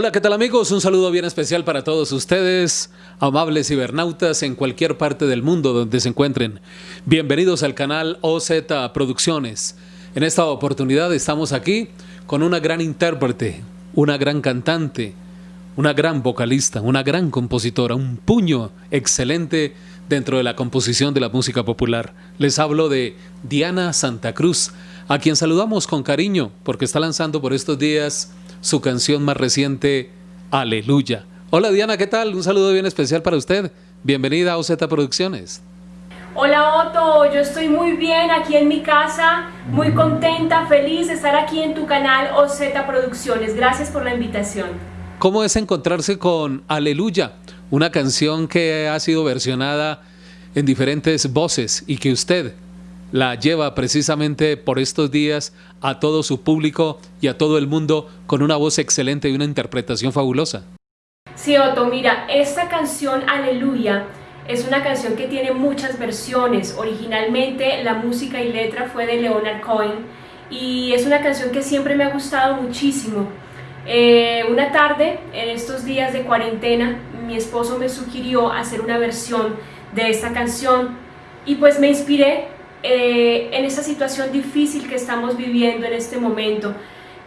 Hola, ¿qué tal amigos? Un saludo bien especial para todos ustedes, amables cibernautas en cualquier parte del mundo donde se encuentren. Bienvenidos al canal OZ Producciones. En esta oportunidad estamos aquí con una gran intérprete, una gran cantante, una gran vocalista, una gran compositora, un puño excelente dentro de la composición de la música popular. Les hablo de Diana Santa Cruz, a quien saludamos con cariño porque está lanzando por estos días su canción más reciente, Aleluya. Hola Diana, ¿qué tal? Un saludo bien especial para usted. Bienvenida a OZ Producciones. Hola Otto, yo estoy muy bien aquí en mi casa, muy contenta, feliz de estar aquí en tu canal OZ Producciones. Gracias por la invitación. ¿Cómo es encontrarse con Aleluya? Una canción que ha sido versionada en diferentes voces y que usted la lleva precisamente por estos días a todo su público y a todo el mundo con una voz excelente y una interpretación fabulosa. Sí, Otto, mira, esta canción Aleluya es una canción que tiene muchas versiones. Originalmente la música y letra fue de Leonard Cohen y es una canción que siempre me ha gustado muchísimo. Eh, una tarde, en estos días de cuarentena, mi esposo me sugirió hacer una versión de esta canción y pues me inspiré eh, en esta situación difícil que estamos viviendo en este momento,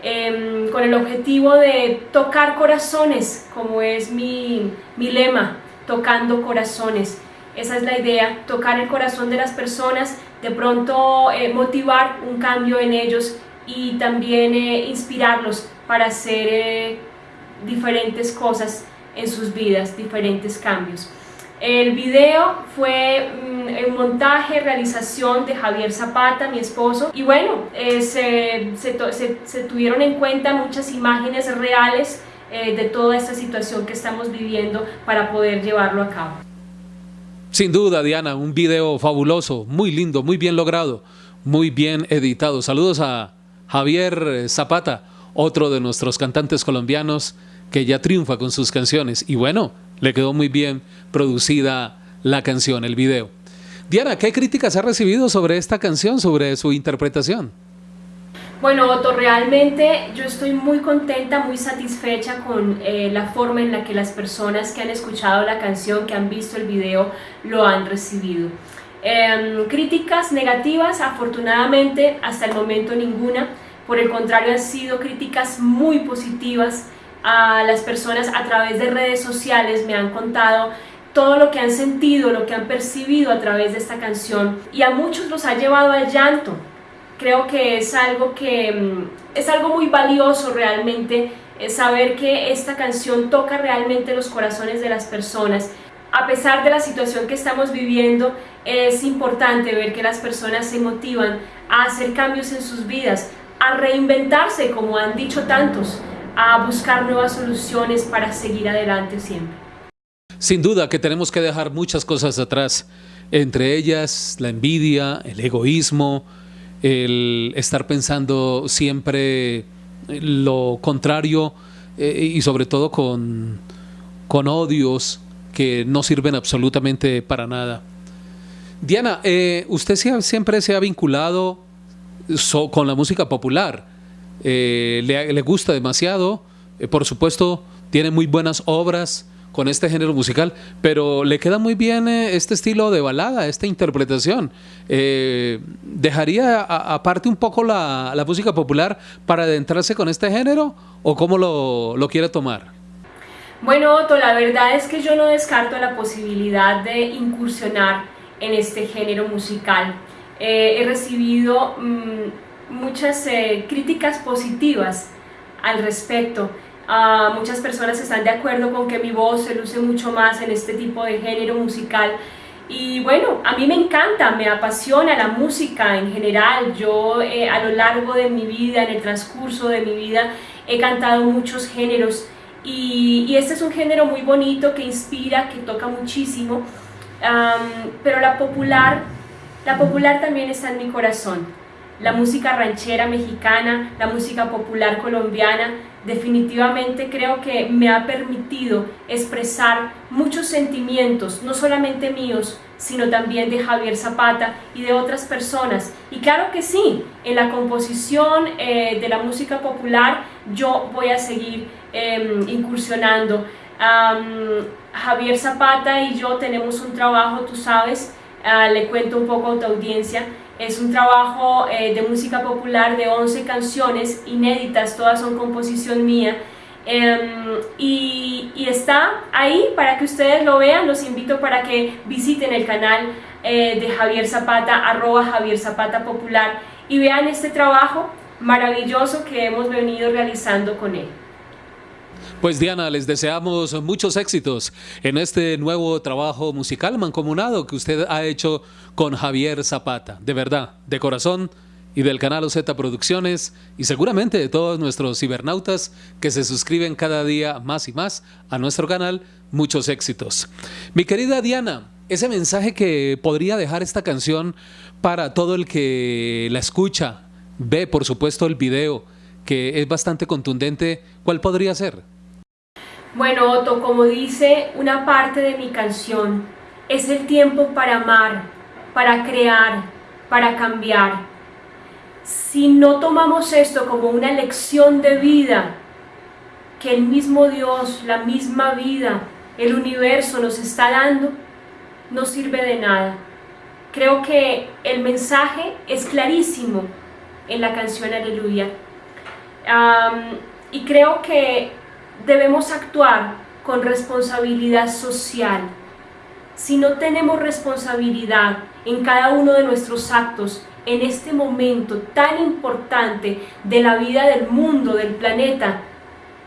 em, con el objetivo de tocar corazones, como es mi, mi lema, tocando corazones. Esa es la idea, tocar el corazón de las personas, de pronto eh, motivar un cambio en ellos y también eh, inspirarlos para hacer diferentes cosas en sus vidas, diferentes cambios. El video fue un montaje, realización de Javier Zapata, mi esposo, y bueno, eh, se, tuvieron en cuenta muchas imágenes reales eh, de toda esta situación que estamos viviendo para poder llevarlo a cabo. Sin duda, Diana, un video fabuloso, muy lindo, muy bien logrado, muy bien editado. Saludos a Javier Zapata, otro de nuestros cantantes colombianos que ya triunfa con sus canciones. Y bueno, le quedó muy bien producida la canción, el video. Diana, ¿qué críticas ha recibido sobre esta canción, sobre su interpretación? Bueno, Otto, realmente yo estoy muy contenta, muy satisfecha con eh, la forma en la que las personas que han escuchado la canción, que han visto el video, lo han recibido. Em, críticas negativas, afortunadamente, hasta el momento ninguna. Por el contrario, han sido críticas muy positivas a las personas a través de redes sociales me han contado todo lo que han sentido, lo que han percibido a través de esta canción y a muchos los ha llevado al llanto. Creo que es algo que mm, es algo muy valioso realmente saber que esta canción toca realmente los corazones de las personas. A pesar de la situación que estamos viviendo, es importante ver que las personas se motivan a hacer cambios en sus vidas, a reinventarse como han dicho tantos, a buscar nuevas soluciones para seguir adelante siempre. Sin duda que tenemos que dejar muchas cosas atrás, entre ellas la envidia, el egoísmo, el estar pensando siempre lo contrario eh, y sobre todo con, con odios que no sirven absolutamente para nada. Diana, eh, usted siempre se ha vinculado con la música popular. Eh, le, gusta demasiado, por supuesto tiene muy buenas obras con este género musical, pero le queda muy bien eh, este estilo de balada, esta interpretación. ¿Dejaría aparte un poco la, música popular para adentrarse con este género o cómo lo, lo quiere tomar? Bueno, Otto, la verdad es que yo no descarto la posibilidad de incursionar en este género musical. he recibido mm, muchas eh, críticas positivas al respecto. Uh, muchas personas están de acuerdo con que mi voz se luce mucho más en este tipo de género musical. Y bueno, a mí me encanta, me apasiona la música en general. Yo eh, a lo largo de mi vida, en el transcurso de mi vida, he cantado muchos géneros. Y, y este es un género muy bonito que inspira, que toca muchísimo, pero la popular, la popular también está en mi corazón. La música ranchera mexicana, la música popular colombiana, definitivamente creo que me ha permitido expresar muchos sentimientos, no solamente míos, sino también de Javier Zapata y de otras personas. Y claro que sí, en la composición eh, de la música popular yo voy a seguir em, incursionando. Javier Zapata y yo tenemos un trabajo, tú sabes, ah, le cuento un poco a tu audiencia, es un trabajo eh, de música popular de 11 canciones inéditas, todas son composición mía, em, y, está ahí para que ustedes lo vean, los invito para que visiten el canal eh, de Javier Zapata, arroba Javier Zapata Popular, y vean este trabajo maravilloso que hemos venido realizando con él. Pues Diana, les deseamos muchos éxitos en este nuevo trabajo musical mancomunado que usted ha hecho con Javier Zapata. De verdad, de corazón y del canal OZ Producciones y seguramente de todos nuestros cibernautas que se suscriben cada día más y más a nuestro canal, muchos éxitos. Mi querida Diana, ese mensaje que podría dejar esta canción para todo el que la escucha, ve por supuesto el video, que es bastante contundente, ¿cuál podría ser? Bueno, Otto, como dice una parte de mi canción, es el tiempo para amar, para crear, para cambiar. Si no tomamos esto como una lección de vida, que el mismo Dios, la misma vida, el universo nos está dando, no sirve de nada. Creo que el mensaje es clarísimo en la canción Aleluya. y creo que debemos actuar con responsabilidad social. Si no tenemos responsabilidad en cada uno de nuestros actos, en este momento tan importante de la vida del mundo, del planeta,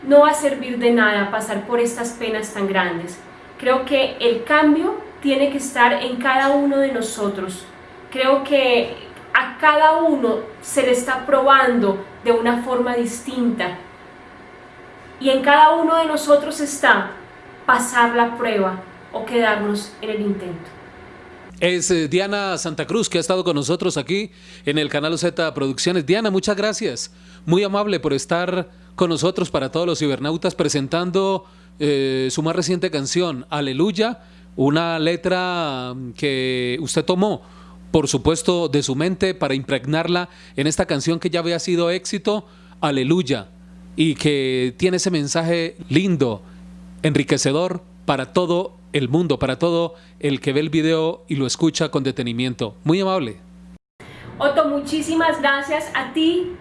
no va a servir de nada pasar por estas penas tan grandes. Creo que el cambio tiene que estar en cada uno de nosotros. Creo que a cada uno se le está probando de una forma distinta y en cada uno de nosotros está pasar la prueba o quedarnos en el intento. Es eh, Diana Santa Cruz que ha estado con nosotros aquí en el canal Z Producciones. Diana, muchas gracias. Muy amable por estar con nosotros para todos los cibernautas presentando eh, su más reciente canción, Aleluya, una letra que usted tomó, por supuesto, de su mente para impregnarla en esta canción que ya había sido éxito, Aleluya y que tiene ese mensaje lindo, enriquecedor para todo el mundo, para todo el que ve el video y lo escucha con detenimiento. Muy amable. Otto, muchísimas gracias a ti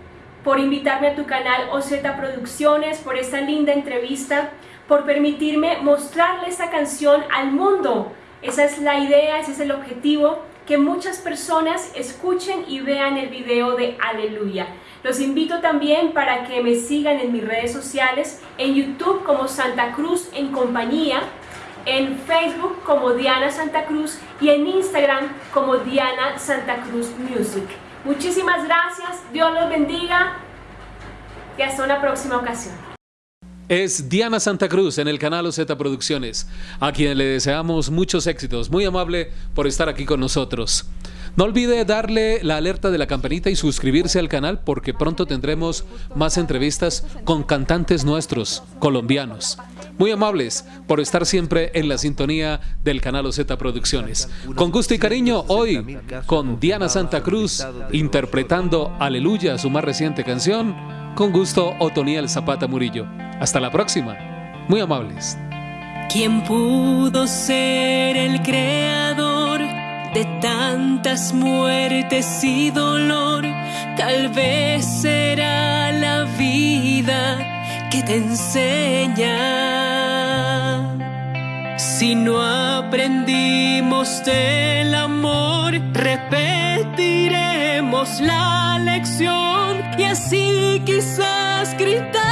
por invitarme a tu canal OZ Producciones, por esta linda entrevista, por permitirme mostrarle esta canción al mundo. Esa es la idea, ese es el objetivo, que muchas personas escuchen y vean el video de Aleluya. Los invito también para que me sigan en mis redes sociales, en YouTube como Santa Cruz en compañía, en Facebook como Diana Santa Cruz y en Instagram como Diana Santa Cruz Music. Muchísimas gracias, Dios los bendiga y hasta una próxima ocasión. Es Diana Santa Cruz en el canal OZ Producciones, a quien le deseamos muchos éxitos. Muy amable por estar aquí con nosotros. No olvide darle la alerta de la campanita y suscribirse al canal porque pronto tendremos más entrevistas con cantantes nuestros, colombianos. Muy amables por estar siempre en la sintonía del canal OZ Producciones. Con gusto y cariño, hoy con Diana Santa Cruz interpretando Aleluya, su más reciente canción. Con gusto, Otoniel Zapata Murillo. Hasta la próxima. Muy amables. ¿Quién pudo ser el creador? De tantas muertes y dolor, tal vez será la vida que te enseña. Si no aprendimos del amor, repetiremos la lección y así quizás gritar.